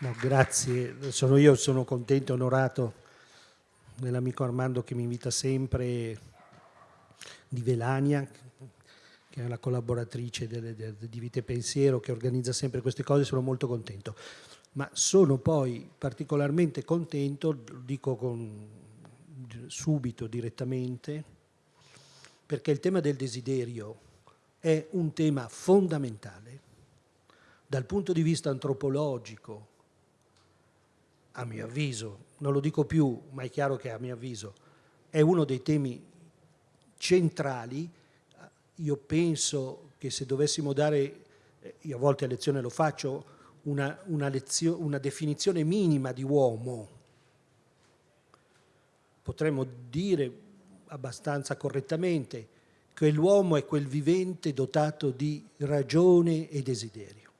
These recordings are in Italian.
No, grazie, sono io sono contento e onorato dell'amico Armando che mi invita sempre di Velania, che è la collaboratrice delle, delle, di Vite Pensiero, che organizza sempre queste cose, sono molto contento. Ma sono poi particolarmente contento, dico con, subito, direttamente, perché il tema del desiderio è un tema fondamentale dal punto di vista antropologico, a mio avviso, non lo dico più, ma è chiaro che a mio avviso, è uno dei temi centrali. Io penso che se dovessimo dare, io a volte a lezione lo faccio, una, una, lezio, una definizione minima di uomo, potremmo dire abbastanza correttamente che l'uomo è quel vivente dotato di ragione e desiderio.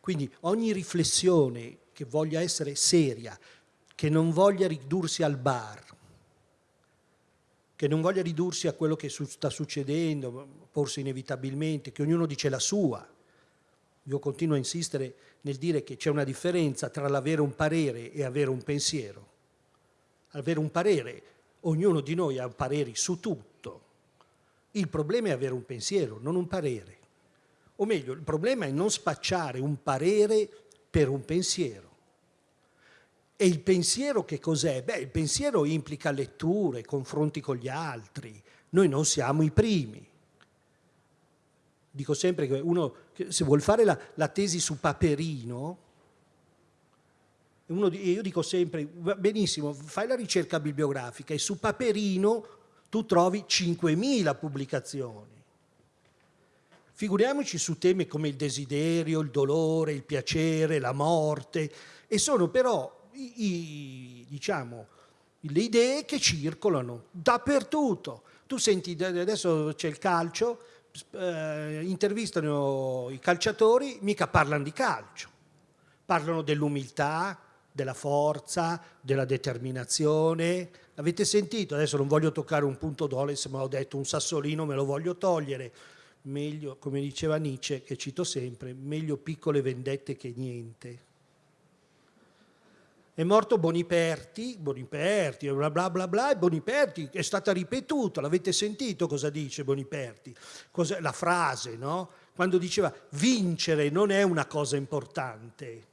Quindi ogni riflessione che voglia essere seria, che non voglia ridursi al bar, che non voglia ridursi a quello che sta succedendo, forse inevitabilmente, che ognuno dice la sua. Io continuo a insistere nel dire che c'è una differenza tra l'avere un parere e avere un pensiero. Avere un parere, ognuno di noi ha pareri su tutto. Il problema è avere un pensiero, non un parere. O meglio, il problema è non spacciare un parere per un pensiero. E il pensiero che cos'è? Beh, il pensiero implica letture, confronti con gli altri. Noi non siamo i primi. Dico sempre che uno, se vuol fare la, la tesi su Paperino, uno, io dico sempre, benissimo, fai la ricerca bibliografica e su Paperino tu trovi 5.000 pubblicazioni. Figuriamoci su temi come il desiderio, il dolore, il piacere, la morte, e sono però i, i, diciamo, le idee che circolano dappertutto. Tu senti, adesso c'è il calcio, eh, intervistano i calciatori, mica parlano di calcio, parlano dell'umiltà, della forza, della determinazione. Avete sentito? Adesso non voglio toccare un punto d'Oles, ma ho detto un sassolino me lo voglio togliere meglio, come diceva Nietzsche, che cito sempre, meglio piccole vendette che niente. È morto Boniperti, Boniperti, bla bla bla bla, e Boniperti è stata ripetuta, l'avete sentito cosa dice Boniperti? Cos'è la frase, no? Quando diceva vincere non è una cosa importante,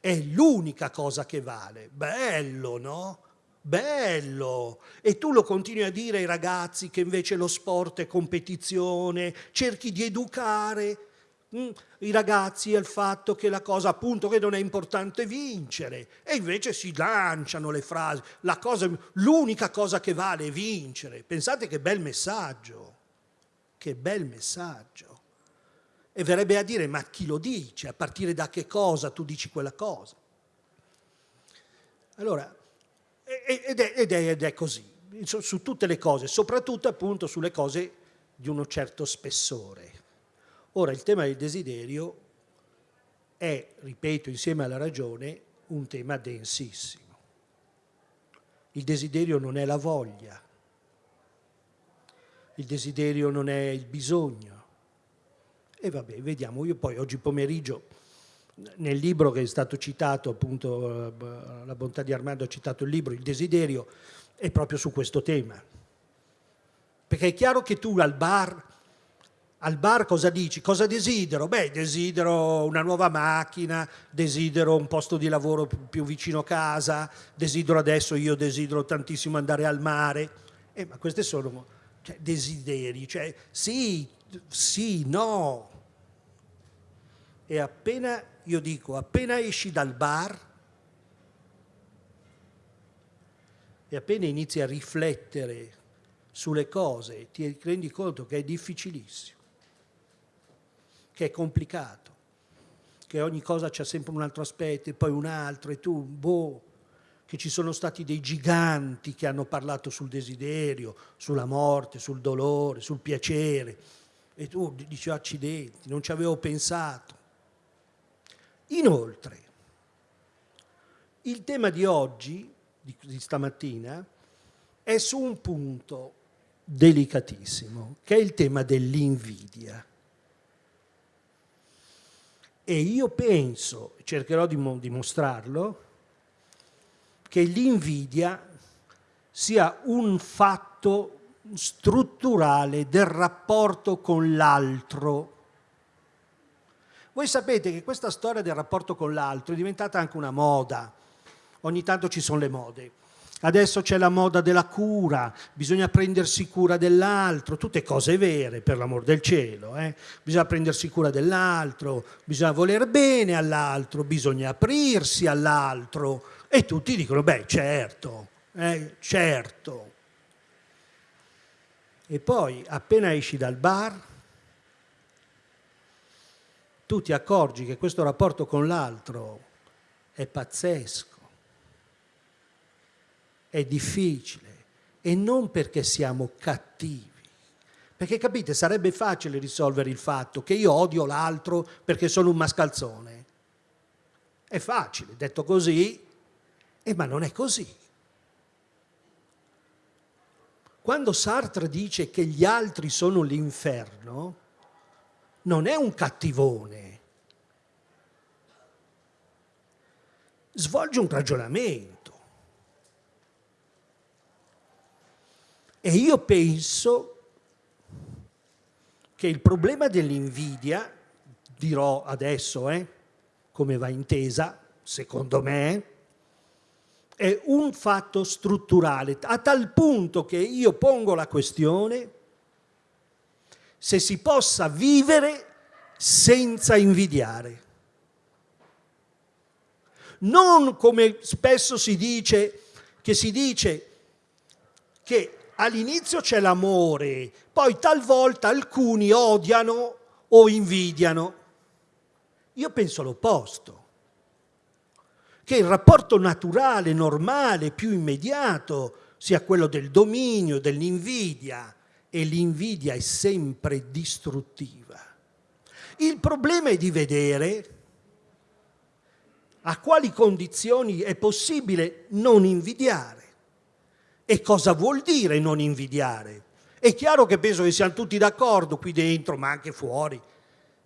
è l'unica cosa che vale. Bello, no? Bello e tu lo continui a dire ai ragazzi che invece lo sport è competizione, cerchi di educare mm, i ragazzi al fatto che la cosa appunto che non è importante vincere e invece si lanciano le frasi, l'unica cosa, cosa che vale è vincere, pensate che bel messaggio, che bel messaggio. E verrebbe a dire, ma chi lo dice? A partire da che cosa tu dici quella cosa? Allora, ed è, ed, è, ed è, così, su, su tutte le cose, soprattutto appunto sulle cose di uno certo spessore. Ora il tema del desiderio è, ripeto, insieme alla ragione, un tema densissimo. Il desiderio non è la voglia, il desiderio non è il bisogno. E vabbè, vediamo, io poi oggi pomeriggio nel libro che è stato citato, appunto la bontà di Armando ha citato il libro, il desiderio, è proprio su questo tema. Perché è chiaro che tu al bar, al bar cosa dici? Cosa desidero? Beh, desidero una nuova macchina, desidero un posto di lavoro più vicino a casa, desidero adesso, io desidero tantissimo andare al mare. Eh, ma questi sono cioè, desideri, cioè sì, sì, no. E appena io dico, appena esci dal bar e appena inizi a riflettere sulle cose, ti rendi conto che è difficilissimo, che è complicato, che ogni cosa c'è sempre un altro aspetto e poi un altro e tu, boh, che ci sono stati dei giganti che hanno parlato sul desiderio, sulla morte, sul dolore, sul piacere e tu dici accidenti, non ci avevo pensato. Inoltre, il tema di oggi, di, di stamattina, è su un punto delicatissimo, che è il tema dell'invidia. E io penso, cercherò di dimostrarlo, che l'invidia sia un fatto strutturale del rapporto con l'altro. Voi sapete che questa storia del rapporto con l'altro è diventata anche una moda. Ogni tanto ci sono le mode. Adesso c'è la moda della cura, bisogna prendersi cura dell'altro, tutte cose vere per l'amor del cielo. Eh? Bisogna prendersi cura dell'altro, bisogna voler bene all'altro, bisogna aprirsi all'altro. E tutti dicono, beh certo, eh, certo. E poi appena esci dal bar, tu ti accorgi che questo rapporto con l'altro è pazzesco è difficile e non perché siamo cattivi. Perché capite, sarebbe facile risolvere il fatto che io odio l'altro perché sono un mascalzone. È facile, detto così, eh, ma non è così. Quando Sartre dice che gli altri sono l'inferno, non è un cattivone. Svolge un ragionamento. E io penso che il problema dell'invidia, dirò adesso eh, come va intesa, secondo me, è un fatto strutturale, a tal punto che io pongo la questione se si possa vivere senza invidiare. Non come spesso si dice, che si dice che all'inizio c'è l'amore, poi talvolta alcuni odiano o invidiano. Io penso l'opposto, che il rapporto naturale, normale, più immediato sia quello del dominio, dell'invidia, e l'invidia è sempre distruttiva. Il problema è di vedere a quali condizioni è possibile non invidiare. E cosa vuol dire non invidiare? È chiaro che penso che siamo tutti d'accordo qui dentro, ma anche fuori,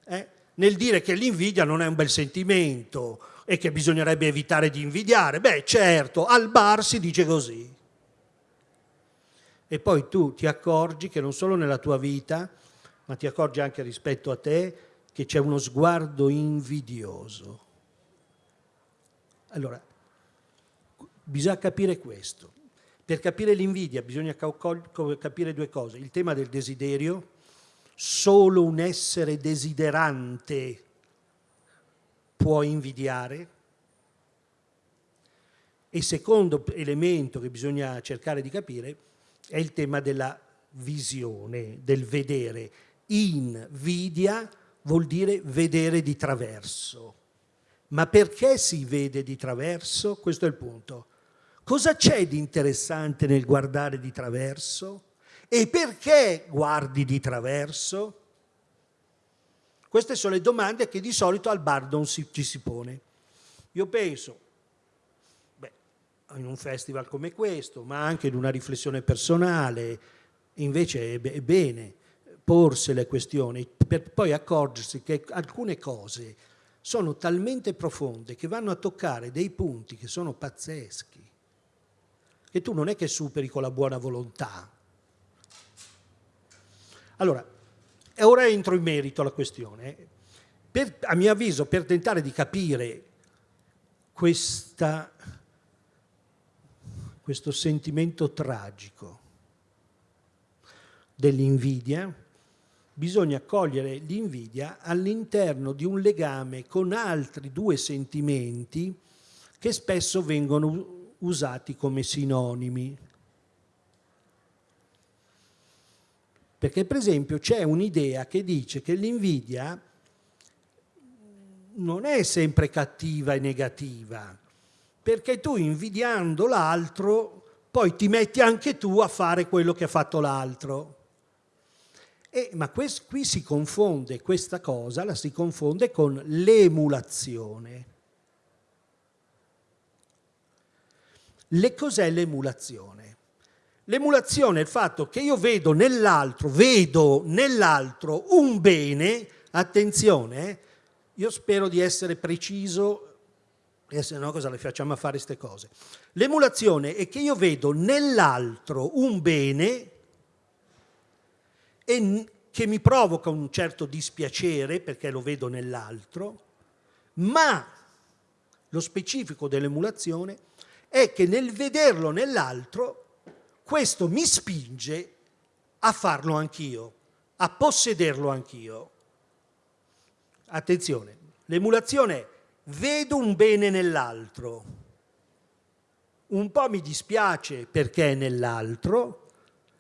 eh, nel dire che l'invidia non è un bel sentimento e che bisognerebbe evitare di invidiare. Beh, certo, al bar si dice così. E poi tu ti accorgi che non solo nella tua vita, ma ti accorgi anche rispetto a te, che c'è uno sguardo invidioso. Allora, bisogna capire questo. Per capire l'invidia bisogna capire due cose. Il tema del desiderio, solo un essere desiderante può invidiare. E secondo elemento che bisogna cercare di capire è il tema della visione, del vedere. Invidia vuol dire vedere di traverso. Ma perché si vede di traverso? Questo è il punto. Cosa c'è di interessante nel guardare di traverso? E perché guardi di traverso? Queste sono le domande che di solito al bar non si, ci si pone. Io penso, in un festival come questo, ma anche in una riflessione personale, invece è, bene porsi le questioni per poi accorgersi che alcune cose sono talmente profonde che vanno a toccare dei punti che sono pazzeschi che tu non è che superi con la buona volontà. Allora, ora entro in merito alla questione. Per, a mio avviso, per tentare di capire questa, questo sentimento tragico dell'invidia, bisogna cogliere l'invidia all'interno di un legame con altri due sentimenti che spesso vengono usati come sinonimi. Perché per esempio c'è un'idea che dice che l'invidia non è sempre cattiva e negativa, perché tu invidiando l'altro poi ti metti anche tu a fare quello che ha fatto l'altro. ma qui si confonde questa cosa, la si confonde con l'emulazione. Le cos'è l'emulazione? L'emulazione è il fatto che io vedo nell'altro, vedo nell'altro un bene, attenzione, io spero di essere preciso e se no cosa le facciamo a fare queste cose? L'emulazione è che io vedo nell'altro un bene che mi provoca un certo dispiacere perché lo vedo nell'altro, ma lo specifico dell'emulazione è che nel vederlo nell'altro questo mi spinge a farlo anch'io, a possederlo anch'io. Attenzione, l'emulazione è vedo un bene nell'altro, un po' mi dispiace perché è nell'altro,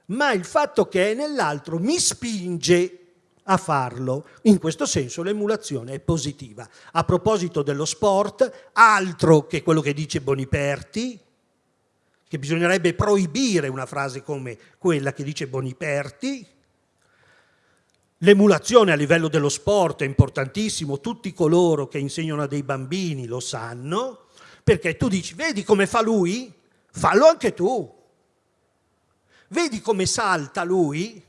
ma il fatto che è nell'altro mi spinge a farlo. In questo senso l'emulazione è positiva. A proposito dello sport, altro che quello che dice Boniperti, che bisognerebbe proibire una frase come quella che dice Boniperti, L'emulazione a livello dello sport è importantissimo, tutti coloro che insegnano a dei bambini lo sanno, perché tu dici, vedi come fa lui? Fallo anche tu. Vedi come salta lui?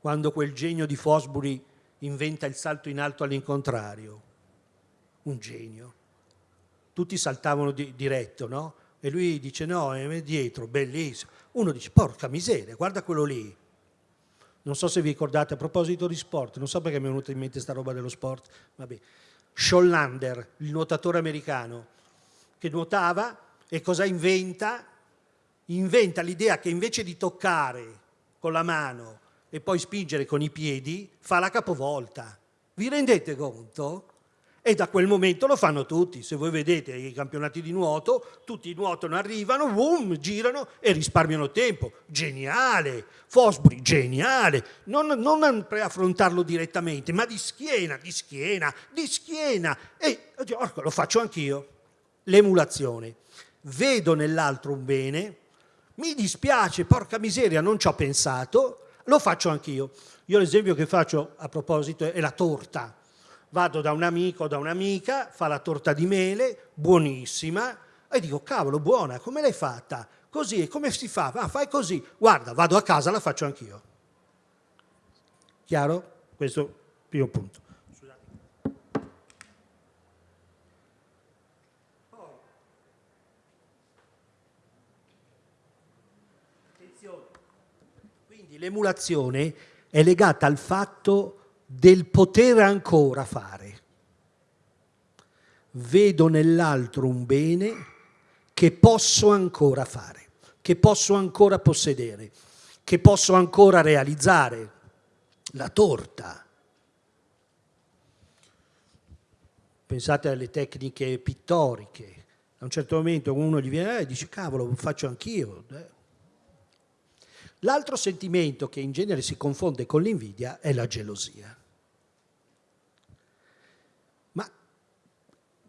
Quando quel genio di Fosbury inventa il salto in alto all'incontrario. Un genio. Tutti saltavano di, diretto, no? E lui dice no, è dietro, bellissimo. Uno dice, porca miseria, guarda quello lì non so se vi ricordate, a proposito di sport, non so perché mi è venuta in mente questa roba dello sport, vabbè. Schollander, il nuotatore americano, che nuotava e cosa inventa? Inventa l'idea che invece di toccare con la mano e poi spingere con i piedi, fa la capovolta. Vi rendete conto? E da quel momento lo fanno tutti. Se voi vedete i campionati di nuoto, tutti nuotano, arrivano, boom, girano e risparmiano tempo. Geniale! Fosbury, geniale! Non, non affrontarlo direttamente, ma di schiena, di schiena, di schiena. E oh, lo faccio anch'io. L'emulazione. Vedo nell'altro un bene, mi dispiace, porca miseria, non ci ho pensato, lo faccio anch'io. Io l'esempio che faccio a proposito è la torta vado da un amico o da un'amica, fa la torta di mele, buonissima, e dico, cavolo, buona, come l'hai fatta? Così, come si fa? Ah, fai così. Guarda, vado a casa, la faccio anch'io. Chiaro? Questo è il primo punto. Quindi l'emulazione è legata al fatto del poter ancora fare. Vedo nell'altro un bene che posso ancora fare, che posso ancora possedere, che posso ancora realizzare. La torta. Pensate alle tecniche pittoriche. A un certo momento uno gli viene e dice cavolo, lo faccio anch'io. L'altro sentimento che in genere si confonde con l'invidia è la gelosia.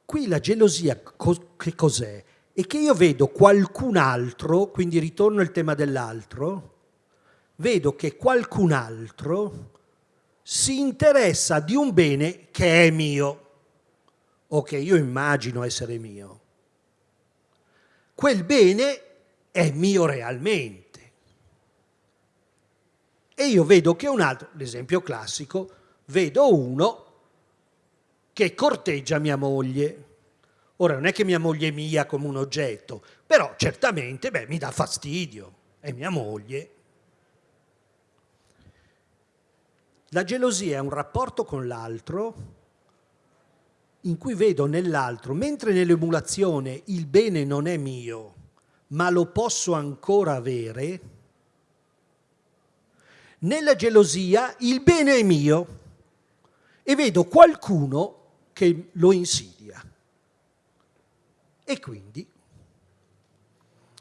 Qui la gelosia che cos'è? È che io vedo qualcun altro, quindi ritorno al tema dell'altro, vedo che qualcun altro si interessa di un bene che è mio o che io immagino essere mio. Quel bene è mio realmente. E io vedo che un altro, l'esempio classico, vedo uno che corteggia mia moglie. Ora non è che mia moglie è mia come un oggetto, però certamente beh, mi dà fastidio, è mia moglie. La gelosia è un rapporto con l'altro in cui vedo nell'altro, mentre nell'emulazione il bene non è mio, ma lo posso ancora avere, nella gelosia il bene è mio e vedo qualcuno che lo insidia. E quindi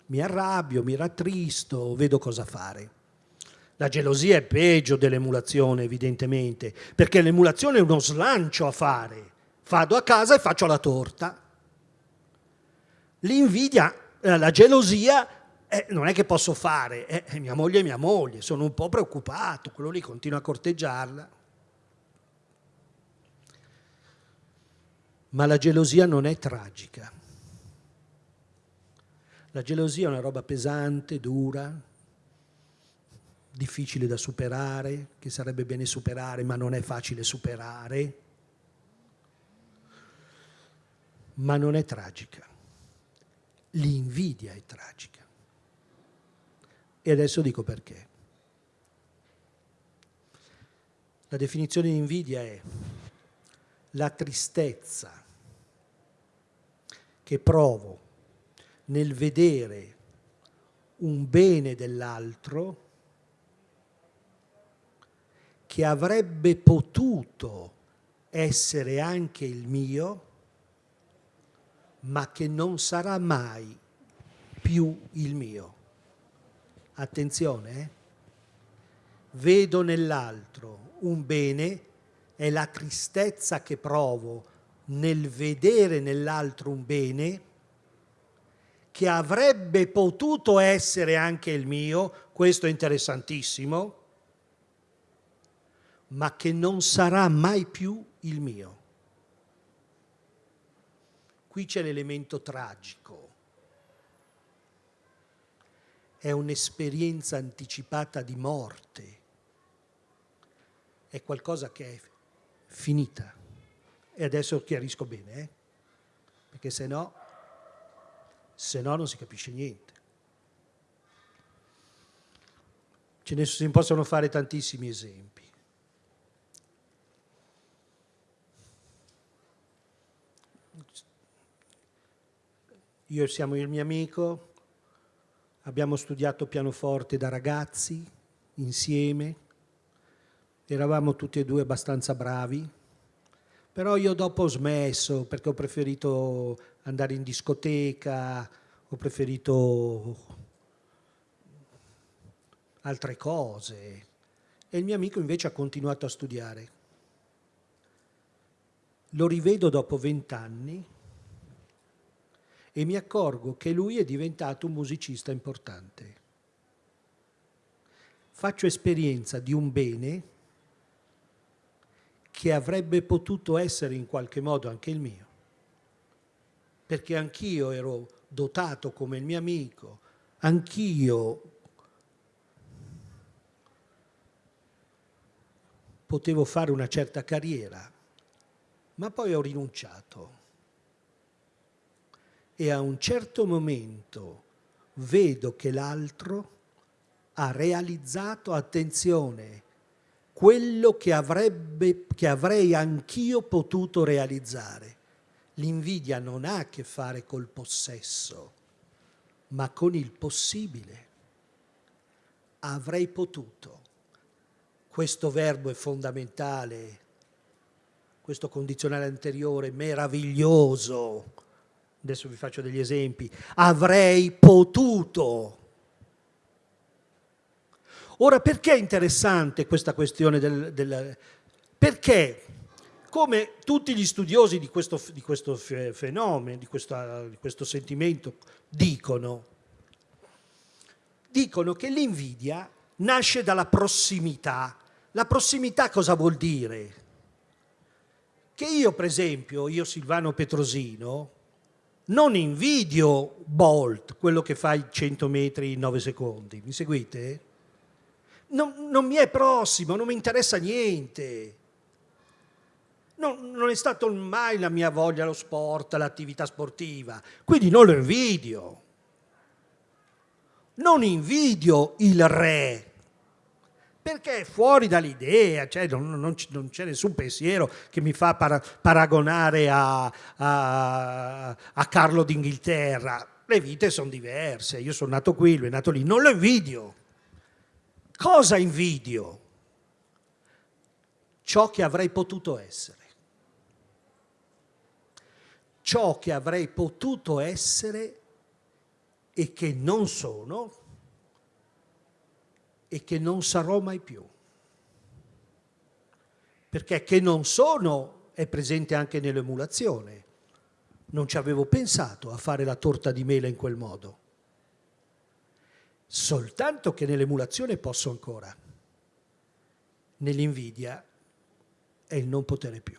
mi arrabbio, mi rattristo, vedo cosa fare. La gelosia è peggio dell'emulazione, evidentemente, perché l'emulazione è uno slancio a fare. Vado a casa e faccio la torta. L'invidia, eh, la gelosia, eh, non è che posso fare, eh, mia moglie è mia moglie, sono un po' preoccupato, quello lì continua a corteggiarla. Ma la gelosia non è tragica. La gelosia è una roba pesante, dura, difficile da superare, che sarebbe bene superare, ma non è facile superare. ma non è tragica. L'invidia è tragica. E adesso dico perché. La definizione di invidia è la tristezza che provo nel vedere un bene dell'altro che avrebbe potuto essere anche il mio, ma che non sarà mai più il mio. Attenzione, eh? vedo nell'altro un bene, è la tristezza che provo nel vedere nell'altro un bene che avrebbe potuto essere anche il mio, questo è interessantissimo, ma che non sarà mai più il mio. Qui c'è l'elemento tragico. È un'esperienza anticipata di morte. È qualcosa che è finita. E adesso chiarisco bene, eh? perché se no, se no non si capisce niente. Ce ne si possono fare tantissimi esempi. Io siamo il mio amico, abbiamo studiato pianoforte da ragazzi insieme, eravamo tutti e due abbastanza bravi, però io dopo ho smesso perché ho preferito andare in discoteca, ho preferito altre cose e il mio amico invece ha continuato a studiare. Lo rivedo dopo vent'anni e mi accorgo che lui è diventato un musicista importante. Faccio esperienza di un bene che avrebbe potuto essere in qualche modo anche il mio, perché anch'io ero dotato come il mio amico, anch'io potevo fare una certa carriera, ma poi ho rinunciato. E a un certo momento vedo che l'altro ha realizzato, attenzione, quello che, avrebbe, che avrei anch'io potuto realizzare. L'invidia non ha a che fare col possesso, ma con il possibile. Avrei potuto. Questo verbo è fondamentale, questo condizionale anteriore meraviglioso, adesso vi faccio degli esempi, avrei potuto. Ora, perché è interessante questa questione del... del perché, come tutti gli studiosi di questo, di questo fenomeno, di, questa, di questo sentimento, dicono, dicono che l'invidia nasce dalla prossimità. La prossimità cosa vuol dire? Che io, per esempio, io Silvano Petrosino, non invidio Bolt, quello che fa i 100 metri in 9 secondi, mi seguite? Non, non mi è prossimo, non mi interessa niente. Non, non è stato mai la mia voglia lo sport, l'attività sportiva, quindi non lo invidio. Non invidio il re, perché è fuori dall'idea, cioè non, non, non c'è nessun pensiero che mi fa para, paragonare a, a, a Carlo d'Inghilterra. Le vite sono diverse, io sono nato qui, lui è nato lì, non lo invidio. Cosa invidio? Ciò che avrei potuto essere. Ciò che avrei potuto essere e che non sono e che non sarò mai più. Perché che non sono è presente anche nell'emulazione. Non ci avevo pensato a fare la torta di mela in quel modo. Soltanto che nell'emulazione posso ancora. Nell'invidia è il non potere più.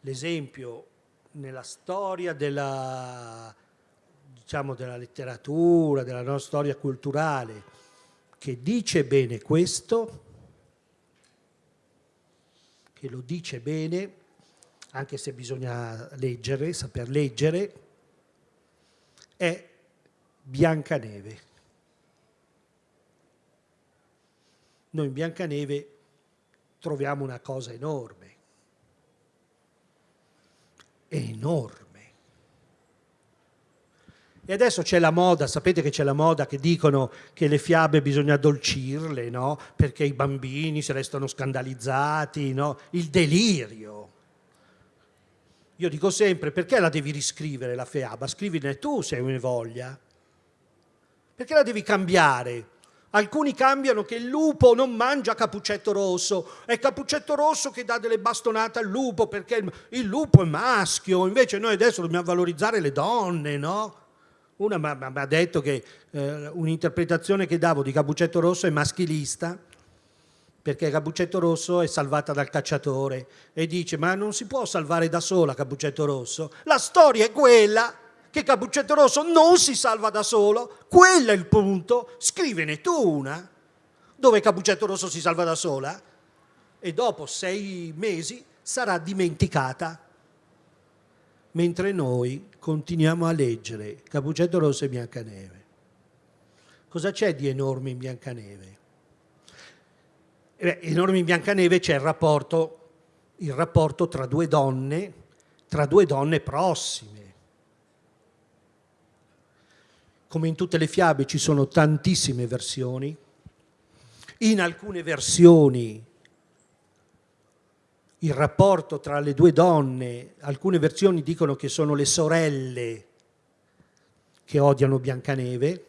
L'esempio nella storia della diciamo, della letteratura, della nostra storia culturale, che dice bene questo, che lo dice bene, anche se bisogna leggere, saper leggere, è Biancaneve. Noi in Biancaneve troviamo una cosa enorme, enorme. E adesso c'è la moda, sapete che c'è la moda che dicono che le fiabe bisogna addolcirle, no? Perché i bambini si restano scandalizzati, no? Il delirio. Io dico sempre, perché la devi riscrivere la fiaba? Scrivine tu se hai voglia. Perché la devi cambiare? Alcuni cambiano che il lupo non mangia Capuccetto Rosso, è Capuccetto Rosso che dà delle bastonate al lupo perché il lupo è maschio, invece noi adesso dobbiamo valorizzare le donne, no? Una mi ha detto che eh, un'interpretazione che davo di Capuccetto Rosso è maschilista, perché Capuccetto Rosso è salvata dal cacciatore e dice ma non si può salvare da sola Capuccetto Rosso, la storia è quella che Capuccetto Rosso non si salva da solo, quello è il punto, scrivene tu una, dove Capuccetto Rosso si salva da sola, e dopo sei mesi sarà dimenticata, mentre noi continuiamo a leggere Capuccetto Rosso e Biancaneve. Cosa c'è di enorme in Biancaneve? Eh in Biancaneve c'è il rapporto, il rapporto tra due donne, tra due donne prossime, come in tutte le fiabe ci sono tantissime versioni, in alcune versioni il rapporto tra le due donne, alcune versioni dicono che sono le sorelle che odiano Biancaneve,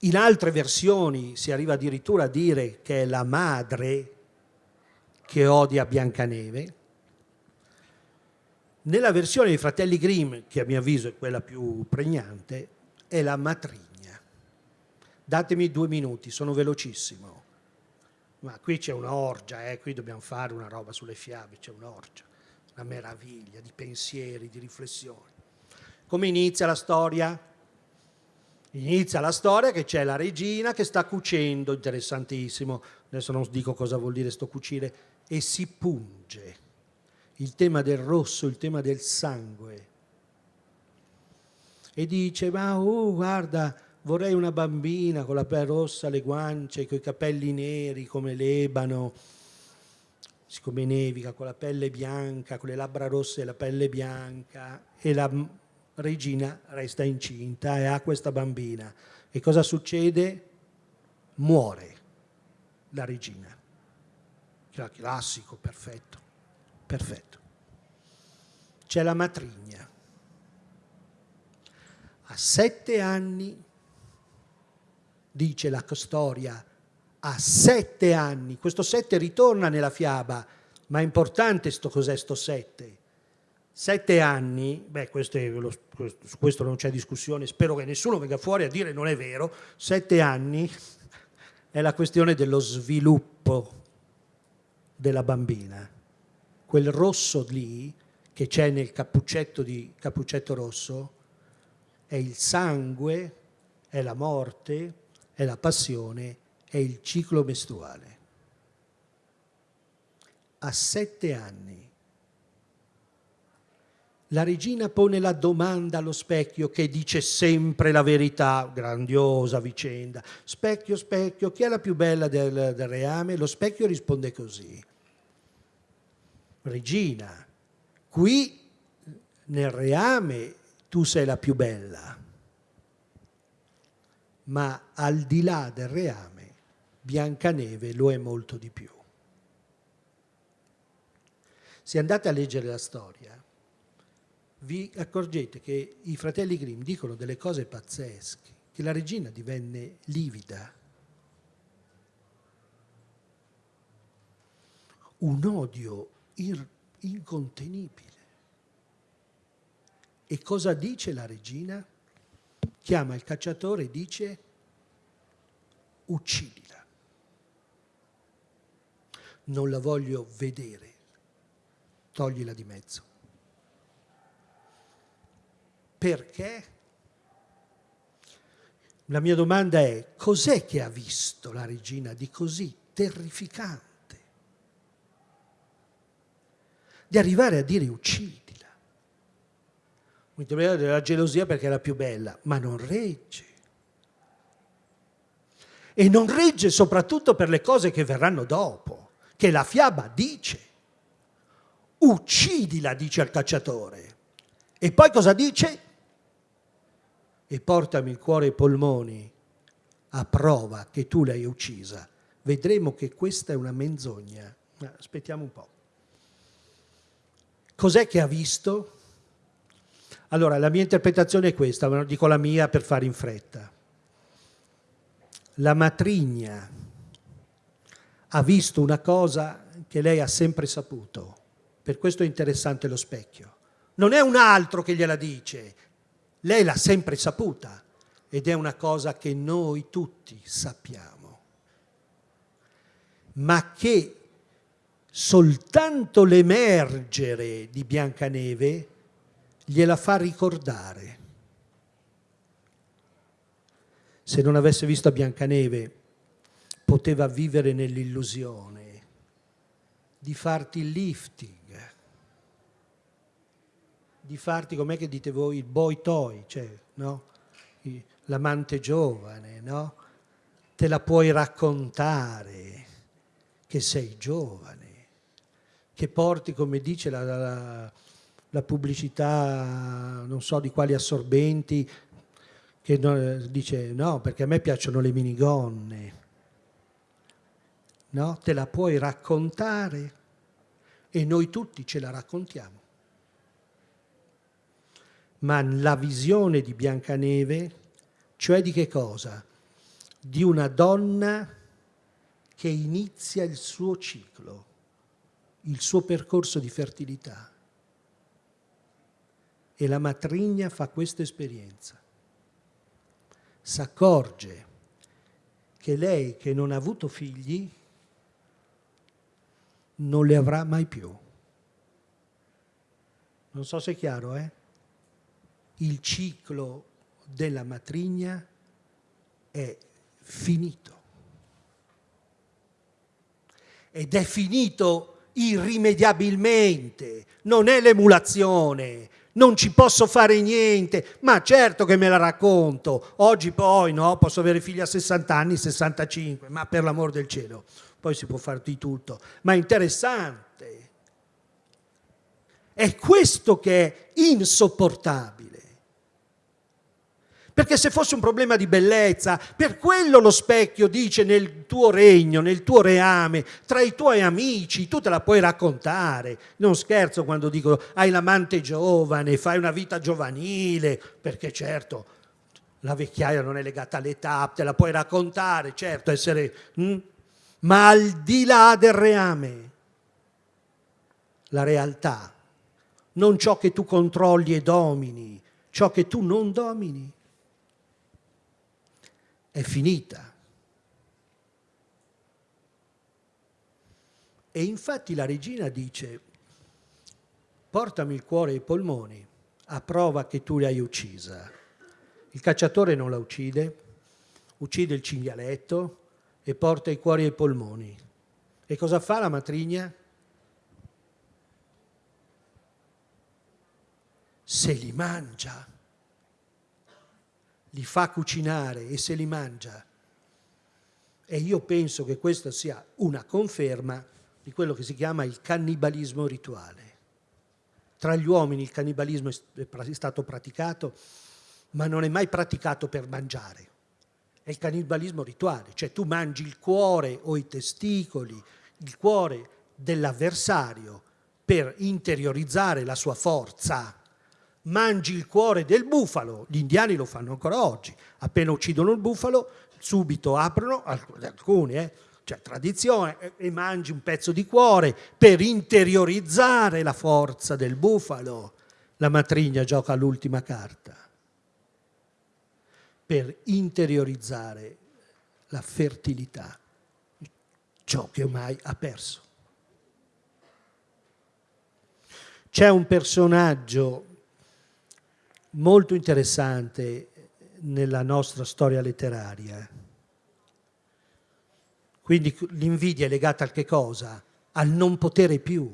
in altre versioni si arriva addirittura a dire che è la madre che odia Biancaneve. Nella versione dei fratelli Grimm, che a mio avviso è quella più pregnante, è la matrigna. Datemi due minuti, sono velocissimo. Ma qui c'è un'orgia, eh? qui dobbiamo fare una roba sulle fiabe, c'è un'orgia, una meraviglia di pensieri, di riflessioni. Come inizia la storia? Inizia la storia che c'è la regina che sta cucendo, interessantissimo, adesso non dico cosa vuol dire sto cucire, e si punge. Il tema del rosso, il tema del sangue, e dice ma oh, guarda vorrei una bambina con la pelle rossa alle guance, con i capelli neri come l'ebano, siccome nevica, con la pelle bianca, con le labbra rosse e la pelle bianca e la regina resta incinta e ha questa bambina. E cosa succede? Muore la regina. Classico, perfetto, perfetto. C'è la matrigna a sette anni, dice la storia, a sette anni, questo sette ritorna nella fiaba, ma è importante sto cos'è sto sette. Sette anni, beh questo è, lo, su questo non c'è discussione, spero che nessuno venga fuori a dire non è vero, sette anni è la questione dello sviluppo della bambina. Quel rosso lì che c'è nel cappuccetto di Cappuccetto Rosso è il sangue, è la morte, è la passione, è il ciclo mestruale. A sette anni la regina pone la domanda allo specchio che dice sempre la verità, grandiosa vicenda. Specchio, specchio, chi è la più bella del, del reame? Lo specchio risponde così. Regina, qui nel reame tu sei la più bella, ma al di là del reame Biancaneve lo è molto di più. Se andate a leggere la storia, vi accorgete che i fratelli Grimm dicono delle cose pazzesche, che la regina divenne livida. Un odio incontenibile. E cosa dice la regina? Chiama il cacciatore e dice uccidila. Non la voglio vedere, toglila di mezzo. Perché? La mia domanda è, cos'è che ha visto la regina di così terrificante? di arrivare a dire uccidila. La gelosia perché la più bella, ma non regge. E non regge soprattutto per le cose che verranno dopo, che la fiaba dice. Uccidila, dice al cacciatore. E poi cosa dice? E portami il cuore e i polmoni a prova che tu l'hai uccisa. Vedremo che questa è una menzogna. Aspettiamo un po'. Cos'è che ha visto? Allora, la mia interpretazione è questa, ma dico la mia per fare in fretta. La matrigna ha visto una cosa che lei ha sempre saputo, per questo è interessante lo specchio. Non è un altro che gliela dice, lei l'ha sempre saputa ed è una cosa che noi tutti sappiamo, ma che soltanto l'emergere di Biancaneve gliela fa ricordare. Se non avesse visto Biancaneve, poteva vivere nell'illusione di farti il lifting, di farti, com'è che dite voi, il boy toy, cioè, no? l'amante giovane, no? Te la puoi raccontare che sei giovane, che porti, come dice la, la, la pubblicità, non so di quali assorbenti, che no, dice no, perché a me piacciono le minigonne. No? Te la puoi raccontare e noi tutti ce la raccontiamo. Ma la visione di Biancaneve, cioè di che cosa? Di una donna che inizia il suo ciclo il suo percorso di fertilità. E la matrigna fa questa esperienza. S'accorge che lei che non ha avuto figli non le avrà mai più. Non so se è chiaro, eh? Il ciclo della matrigna è finito. Ed è finito irrimediabilmente, non è l'emulazione, non ci posso fare niente, ma certo che me la racconto, oggi poi no, posso avere figli a 60 anni, 65, ma per l'amor del cielo, poi si può fare di tutto, ma è interessante. È questo che è insopportabile. Perché se fosse un problema di bellezza, per quello lo specchio dice nel tuo regno, nel tuo reame, tra i tuoi amici, tu te la puoi raccontare. Non scherzo quando dico hai l'amante giovane, fai una vita giovanile, perché certo la vecchiaia non è legata all'età, te la puoi raccontare, certo, essere... Hm? Ma al di là del reame, la realtà, non ciò che tu controlli e domini, ciò che tu non domini è finita. E infatti la regina dice, portami il cuore e i polmoni, a prova che tu l'hai uccisa. Il cacciatore non la uccide, uccide il cinghialetto e porta i cuori e i polmoni. E cosa fa la matrigna? Se li mangia li fa cucinare e se li mangia. E io penso che questa sia una conferma di quello che si chiama il cannibalismo rituale. Tra gli uomini il cannibalismo è stato praticato, ma non è mai praticato per mangiare. È il cannibalismo rituale, cioè tu mangi il cuore o i testicoli, il cuore dell'avversario per interiorizzare la sua forza mangi il cuore del bufalo, gli indiani lo fanno ancora oggi, appena uccidono il bufalo subito aprono, alcuni, eh, cioè tradizione, e mangi un pezzo di cuore per interiorizzare la forza del bufalo. La matrigna gioca l'ultima carta per interiorizzare la fertilità, ciò che ormai ha perso. C'è un personaggio molto interessante nella nostra storia letteraria. Quindi l'invidia è legata a che cosa? Al non potere più.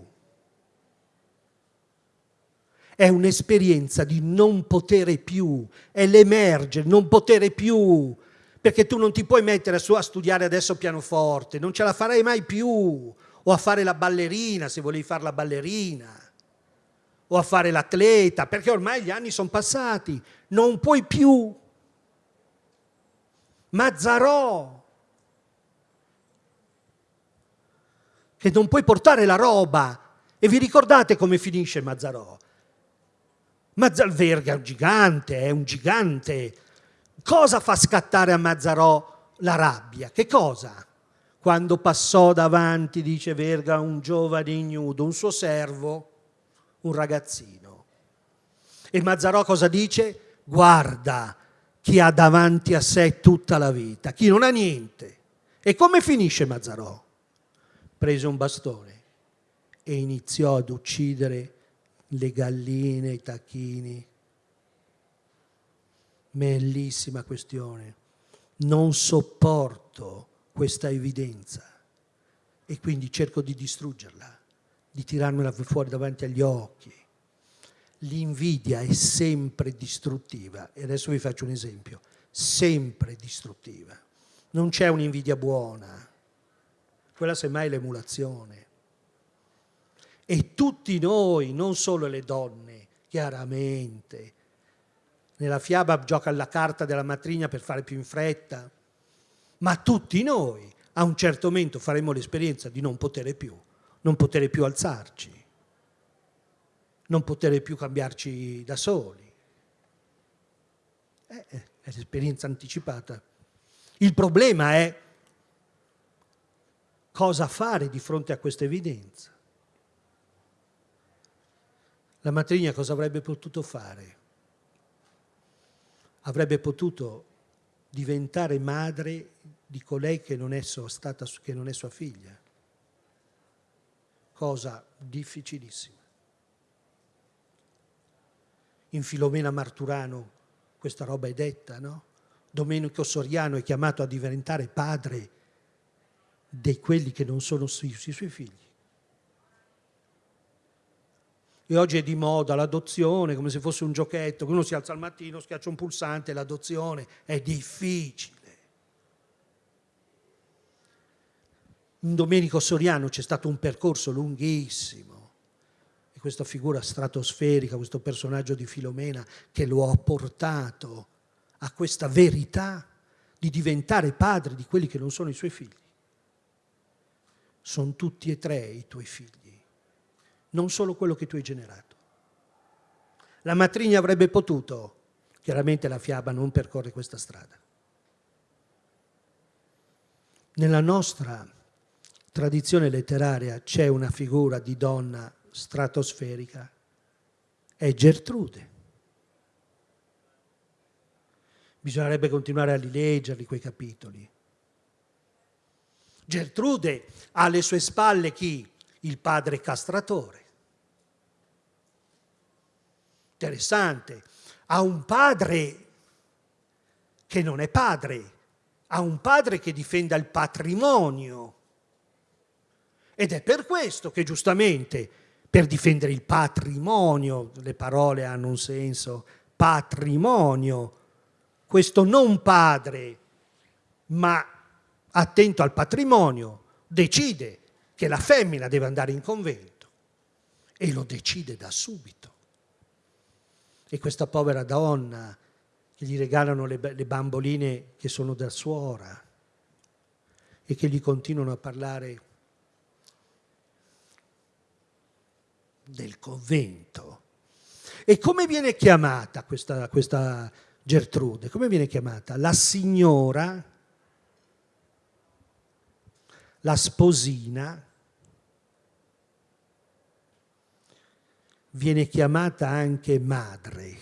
è un'esperienza di non potere più, è l'emergere, non potere più, perché tu non ti puoi mettere su a studiare adesso pianoforte, non ce la farai mai più, o a fare la ballerina se volevi fare la ballerina, o a fare l'atleta, perché ormai gli anni sono passati, non puoi più. Mazzarò, che non puoi portare la roba. E vi ricordate come finisce Mazzarò? Mazzalverga è un gigante, è un gigante. Cosa fa scattare a Mazzarò la rabbia? Che cosa? Quando passò davanti, dice Verga, un giovane ignudo, un suo servo, un ragazzino. E Mazzarò cosa dice? Guarda chi ha davanti a sé tutta la vita, chi non ha niente. E come finisce Mazzarò? Prese un bastone e iniziò ad uccidere le galline, i tacchini. Bellissima questione. Non sopporto questa evidenza e quindi cerco di distruggerla, di tirarmela fuori davanti agli occhi. L'invidia è sempre distruttiva e adesso vi faccio un esempio, sempre distruttiva. Non c'è un'invidia buona, quella semmai è l'emulazione. E tutti noi, non solo le donne, chiaramente. Nella fiaba gioca alla carta della matrigna per fare più in fretta, ma tutti noi a un certo momento faremo l'esperienza di non poter più, non poter più alzarci, non poter più cambiarci da soli. Eh, è l'esperienza anticipata. Il problema è cosa fare di fronte a questa evidenza. La matrigna cosa avrebbe potuto fare? Avrebbe potuto diventare madre di colei che non è, stata, che non è sua figlia. Cosa difficilissima. In Filomena Marturano questa roba è detta, no? Domenico Soriano è chiamato a diventare padre di quelli che non sono i suoi figli. E oggi è di moda l'adozione, come se fosse un giochetto, che uno si alza al mattino, schiaccia un pulsante, l'adozione è difficile. In Domenico Soriano c'è stato un percorso lunghissimo e questa figura stratosferica, questo personaggio di Filomena che lo ha portato a questa verità di diventare padre di quelli che non sono i suoi figli. Sono tutti e tre i tuoi figli non solo quello che tu hai generato. La matrigna avrebbe potuto, chiaramente la fiaba non percorre questa strada. Nella nostra tradizione letteraria c'è una figura di donna stratosferica, è Gertrude. Bisognerebbe continuare a rileggerli quei capitoli. Gertrude ha alle sue spalle chi? Il padre castratore interessante, ha un padre che non è padre, ha un padre che difenda il patrimonio. Ed è per questo che giustamente per difendere il patrimonio, le parole hanno un senso, patrimonio, questo non padre, ma attento al patrimonio, decide che la femmina deve andare in convento e lo decide da subito. E questa povera donna che gli regalano le, le bamboline che sono da suora e che gli continuano a parlare del convento. E come viene chiamata questa, questa Gertrude? Come viene chiamata? La signora, la sposina, viene chiamata anche madre,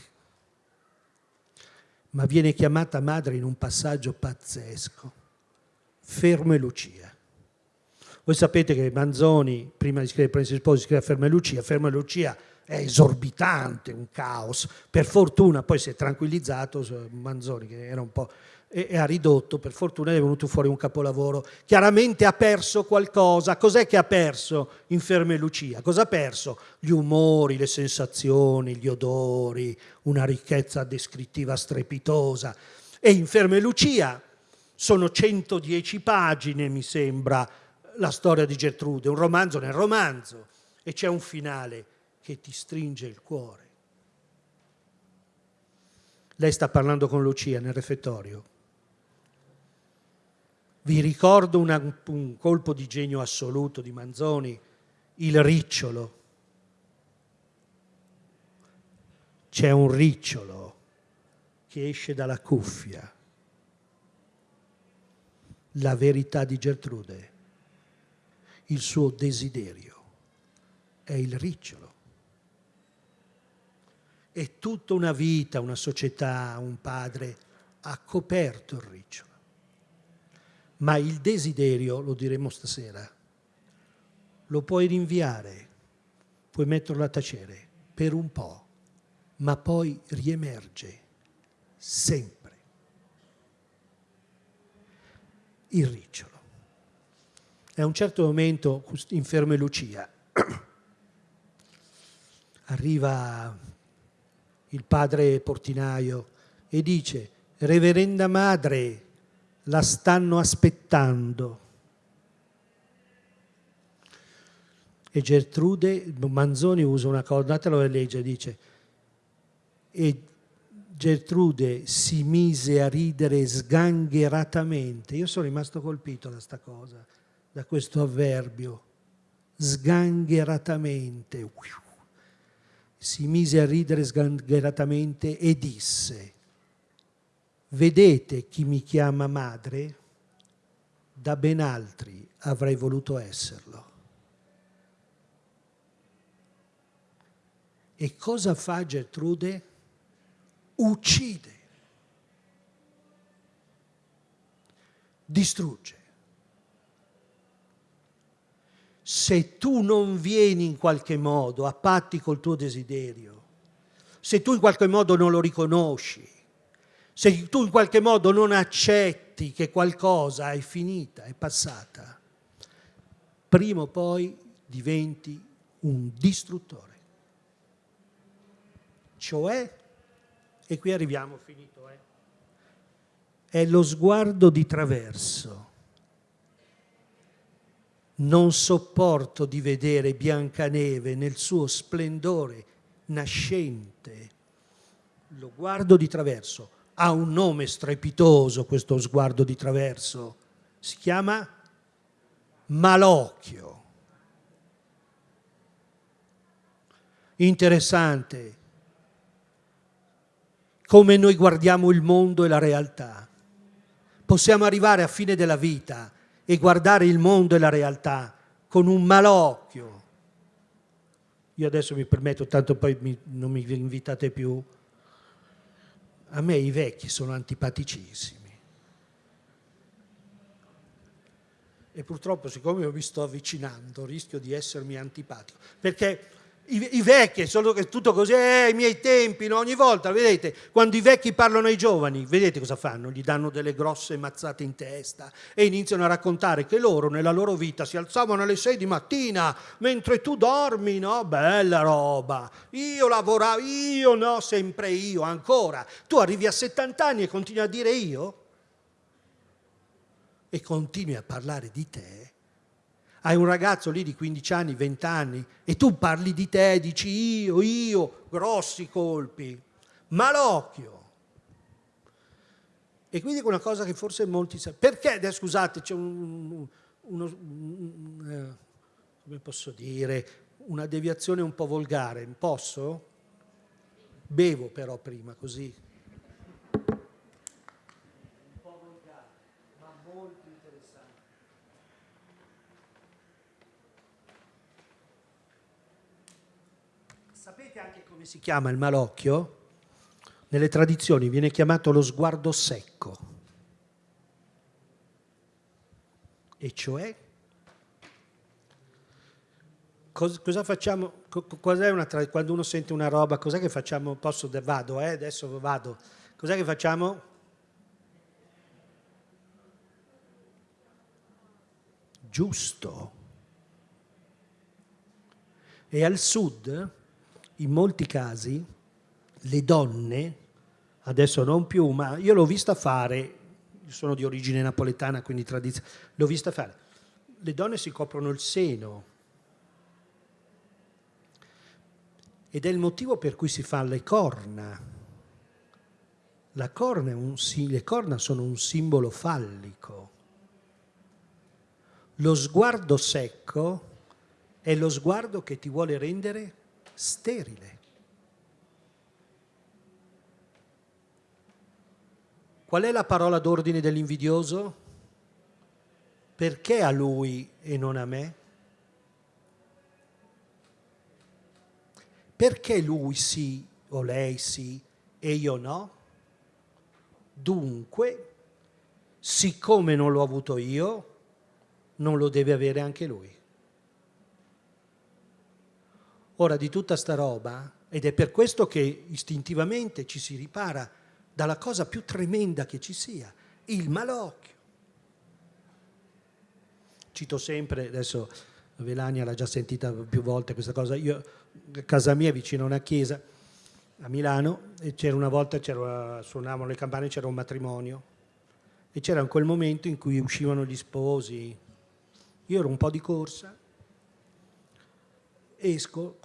ma viene chiamata madre in un passaggio pazzesco. Fermo e Lucia. Voi sapete che Manzoni, prima di scrivere Prensi Sposi, scrive Fermo e Lucia. Fermo e Lucia è esorbitante, un caos. Per fortuna poi si è tranquillizzato Manzoni, che era un po' e ha ridotto, per fortuna è venuto fuori un capolavoro. Chiaramente ha perso qualcosa. Cos'è che ha perso Inferme Lucia? Cosa ha perso? Gli umori, le sensazioni, gli odori, una ricchezza descrittiva strepitosa. E Inferme Lucia sono 110 pagine, mi sembra, la storia di Gertrude, un romanzo nel romanzo, e c'è un finale che ti stringe il cuore. Lei sta parlando con Lucia nel refettorio. Vi ricordo una, un colpo di genio assoluto di Manzoni, il ricciolo. C'è un ricciolo che esce dalla cuffia. La verità di Gertrude, il suo desiderio, è il ricciolo. E tutta una vita, una società, un padre ha coperto il ricciolo ma il desiderio, lo diremo stasera, lo puoi rinviare, puoi metterlo a tacere per un po', ma poi riemerge sempre. Il ricciolo. E a un certo momento, inferme Lucia, arriva il padre portinaio e dice, reverenda madre, la stanno aspettando. E Gertrude, Manzoni usa una cosa, datelo a leggere, dice, e Gertrude si mise a ridere sgangheratamente. Io sono rimasto colpito da questa cosa, da questo avverbio, sgangheratamente. Si mise a ridere sgangheratamente e disse, Vedete chi mi chiama madre? Da ben altri avrei voluto esserlo. E cosa fa Gertrude? Uccide, distrugge. Se tu non vieni in qualche modo a patti col tuo desiderio, se tu in qualche modo non lo riconosci, se tu in qualche modo non accetti che qualcosa è finita, è passata, prima o poi diventi un distruttore. Cioè, e qui arriviamo, finito, eh, è lo sguardo di traverso. Non sopporto di vedere Biancaneve nel suo splendore nascente. Lo guardo di traverso ha un nome strepitoso questo sguardo di traverso, si chiama malocchio. Interessante come noi guardiamo il mondo e la realtà. Possiamo arrivare a fine della vita e guardare il mondo e la realtà con un malocchio. Io adesso mi permetto, tanto poi mi, non mi invitate più, a me i vecchi sono antipaticissimi. E purtroppo, siccome io mi sto avvicinando, rischio di essermi antipatico. Perché i, i vecchi sono tutto così, eh, i miei tempi, no? ogni volta, vedete, quando i vecchi parlano ai giovani, vedete cosa fanno? Gli danno delle grosse mazzate in testa e iniziano a raccontare che loro nella loro vita si alzavano alle 6 di mattina mentre tu dormi, no? Bella roba, io lavoravo, io no, sempre io, ancora. Tu arrivi a 70 anni e continui a dire io? E continui a parlare di te? Hai un ragazzo lì di 15 anni, 20 anni e tu parli di te, dici io, io, grossi colpi, malocchio. E qui dico una cosa che forse molti sanno. Perché, scusate, c'è un, uno, un, eh, come posso dire, una deviazione un po' volgare, posso? Bevo però prima, così Sapete anche come si chiama il malocchio? Nelle tradizioni viene chiamato lo sguardo secco, e cioè? Cosa facciamo? Tra... quando uno sente una roba cos'è che facciamo? Posso vado eh? adesso vado. Cos'è che facciamo? Giusto. E al sud? In molti casi, le donne, adesso non più, ma io l'ho vista fare, sono di origine napoletana, quindi tradizione, l'ho vista fare, le donne si coprono il seno, ed è il motivo per cui si fanno le corna. Corna un, le corna sono un simbolo fallico. Lo sguardo secco è lo sguardo che ti vuole rendere sterile. Qual è la parola d'ordine dell'invidioso? Perché a lui e non a me? Perché lui sì o lei sì e io no? Dunque, siccome non l'ho avuto io, non lo deve avere anche lui. Ora di tutta sta roba, ed è per questo che istintivamente ci si ripara dalla cosa più tremenda che ci sia, il malocchio. Cito sempre, adesso Velania l'ha già sentita più volte questa cosa, io, casa mia vicino a una chiesa a Milano e c'era una volta, suonavano le campane, c'era un matrimonio e c'era quel momento in cui uscivano gli sposi, io ero un po' di corsa, esco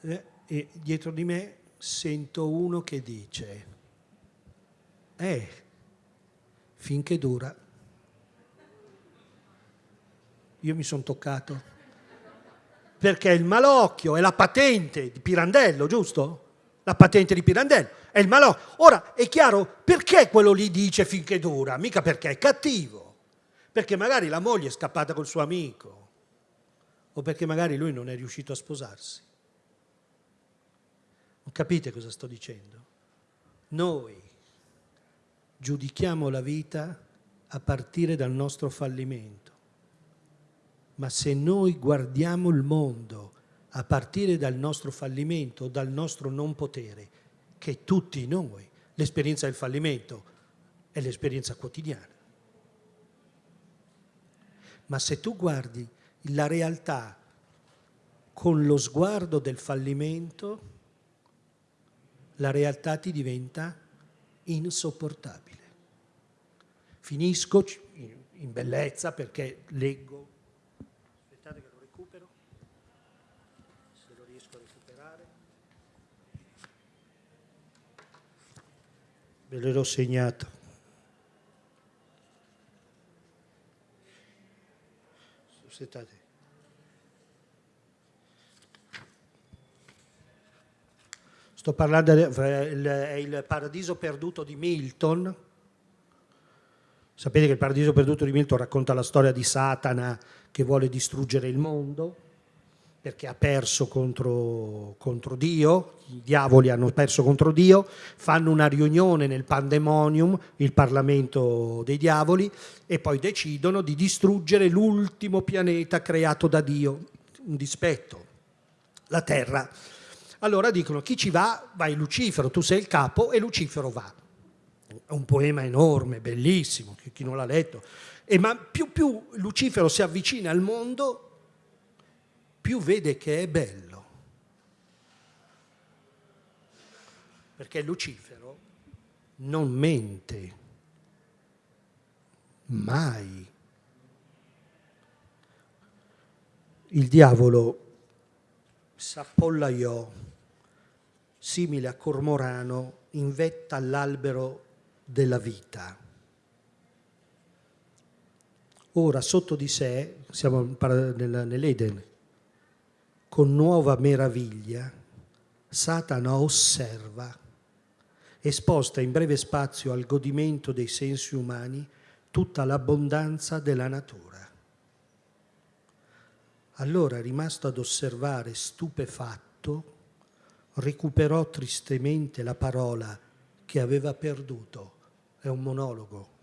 eh, e dietro di me sento uno che dice, eh, finché dura. Io mi sono toccato. Perché il malocchio è la patente di Pirandello, giusto? La patente di Pirandello è il malocchio. Ora, è chiaro perché quello lì dice finché dura? Mica perché è cattivo. Perché magari la moglie è scappata col suo amico o perché magari lui non è riuscito a sposarsi. Non capite cosa sto dicendo? Noi giudichiamo la vita a partire dal nostro fallimento, ma se noi guardiamo il mondo a partire dal nostro fallimento, dal nostro non potere, che tutti noi, l'esperienza del fallimento è l'esperienza quotidiana. Ma se tu guardi la realtà con lo sguardo del fallimento, la realtà ti diventa insopportabile. Finisco in bellezza perché leggo. Ve l'ho segnato. Aspettate. Sto parlando del paradiso perduto di Milton. Sapete che il paradiso perduto di Milton racconta la storia di Satana che vuole distruggere il mondo perché ha perso contro, contro, Dio, i diavoli hanno perso contro Dio, fanno una riunione nel Pandemonium, il Parlamento dei diavoli, e poi decidono di distruggere l'ultimo pianeta creato da Dio, un dispetto, la Terra. Allora dicono chi ci va, vai Lucifero, tu sei il capo e Lucifero va. È un poema enorme, bellissimo, chi non l'ha letto. E ma più, più Lucifero si avvicina al mondo, più vede che è bello. Perché Lucifero non mente mai. Il diavolo s'appollaiò simile a cormorano in vetta all'albero della vita. Ora sotto di sé, siamo nell'Eden, con nuova meraviglia, Satana osserva, esposta in breve spazio al godimento dei sensi umani, tutta l'abbondanza della natura. Allora, rimasto ad osservare stupefatto, recuperò tristemente la parola che aveva perduto. È un monologo.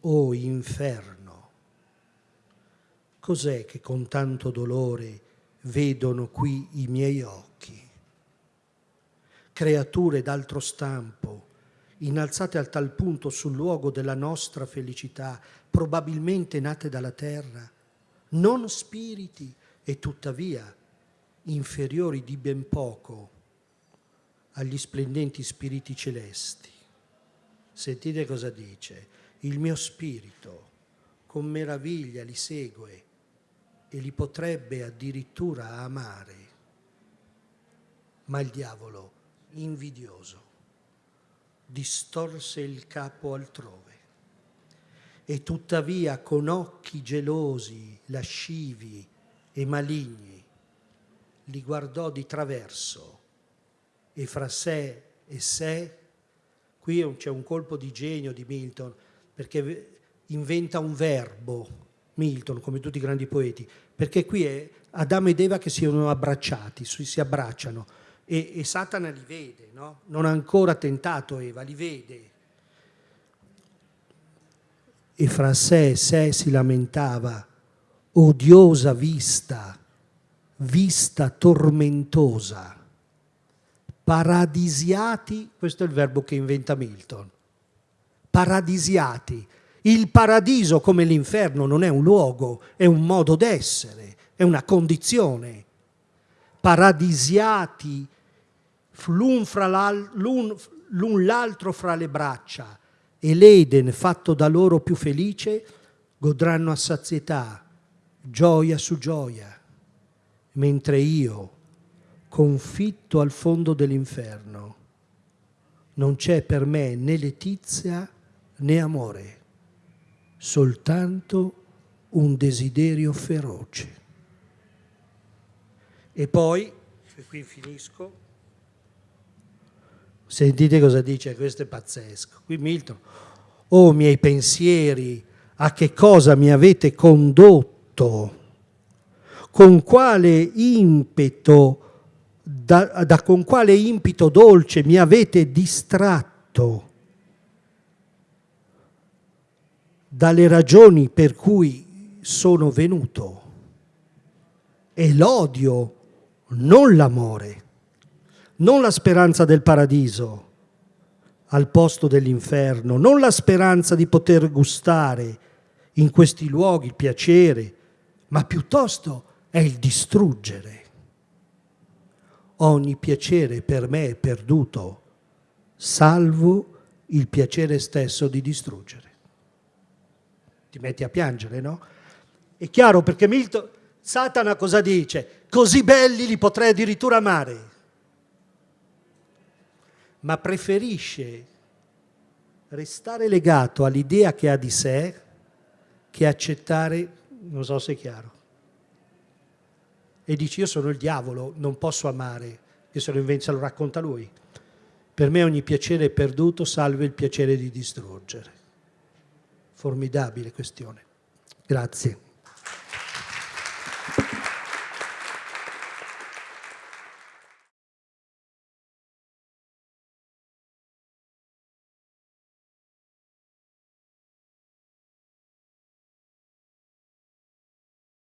O inferno, cos'è che con tanto dolore vedono qui i miei occhi? Creature d'altro stampo, innalzate al tal punto sul luogo della nostra felicità, probabilmente nate dalla terra, non spiriti e tuttavia inferiori di ben poco agli splendenti spiriti celesti. Sentite cosa dice. Il mio spirito con meraviglia li segue e li potrebbe addirittura amare. Ma il diavolo, invidioso, distorse il capo altrove e tuttavia con occhi gelosi, lascivi e maligni li guardò di traverso e fra sé e sé, qui c'è un colpo di genio di Milton, perché inventa un verbo, Milton, come tutti i grandi poeti, perché qui è Adamo ed Eva che si sono abbracciati, si abbracciano, e, e Satana li vede, no? non ha ancora tentato Eva, li vede. E fra sé e sé si lamentava, odiosa vista, vista tormentosa, paradisiati, questo è il verbo che inventa Milton, paradisiati. Il paradiso come l'inferno non è un luogo, è un modo d'essere, è una condizione. Paradisiati l'un l'altro fra le braccia e l'Eden fatto da loro più felice godranno a sazietà, gioia su gioia, mentre io, confitto al fondo dell'inferno, non c'è per me né letizia né amore, soltanto un desiderio feroce. E poi, e qui finisco, Sentite cosa dice, questo è pazzesco. Qui Milton, oh miei pensieri, a che cosa mi avete condotto? Con quale impeto, da, da con quale impito dolce mi avete distratto dalle ragioni per cui sono venuto? È l'odio, non l'amore non la speranza del paradiso al posto dell'inferno, non la speranza di poter gustare in questi luoghi il piacere, ma piuttosto è il distruggere. Ogni piacere per me è perduto, salvo il piacere stesso di distruggere. Ti metti a piangere, no? È chiaro perché Milton, Satana cosa dice? Così belli li potrei addirittura amare ma preferisce restare legato all'idea che ha di sé che accettare, non so se è chiaro. E dice io sono il diavolo, non posso amare, che se lo inventa lo racconta lui. Per me ogni piacere è perduto, salve il piacere di distruggere. Formidabile questione. Grazie.